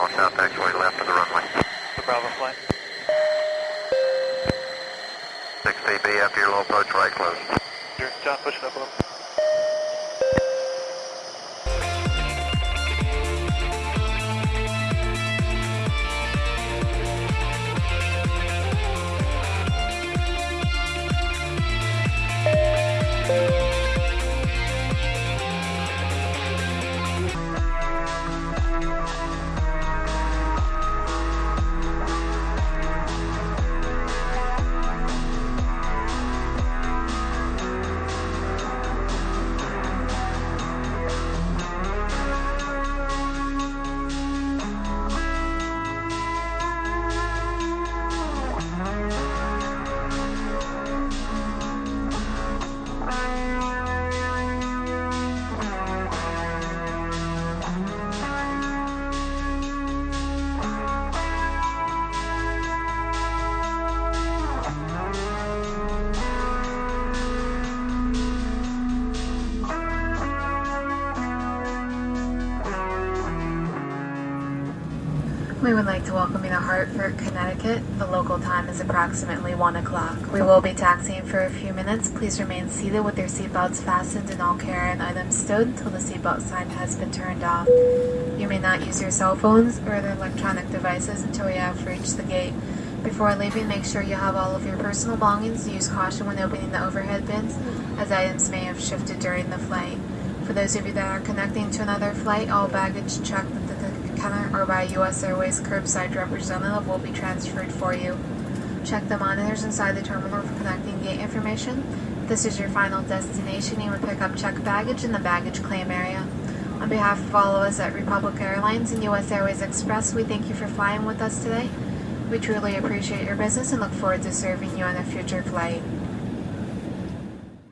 north-south taxiway left of the runway. The Bravo flight. 6TB, after your low approach, right close. Sure, John, push it up a little. We would like to welcome you to Hartford, Connecticut. The local time is approximately 1 o'clock. We will be taxiing for a few minutes. Please remain seated with your seatbelts fastened and all carry-on items stowed until the seatbelt sign has been turned off. You may not use your cell phones or other electronic devices until you have reached the gate. Before leaving, make sure you have all of your personal belongings. Use caution when opening the overhead bins, as items may have shifted during the flight. For those of you that are connecting to another flight, all baggage checked counter or by U.S. Airways curbside representative will be transferred for you. Check the monitors inside the terminal for connecting gate information. This is your final destination. You will pick up checked baggage in the baggage claim area. On behalf of all of us at Republic Airlines and U.S. Airways Express, we thank you for flying with us today. We truly appreciate your business and look forward to serving you on a future flight.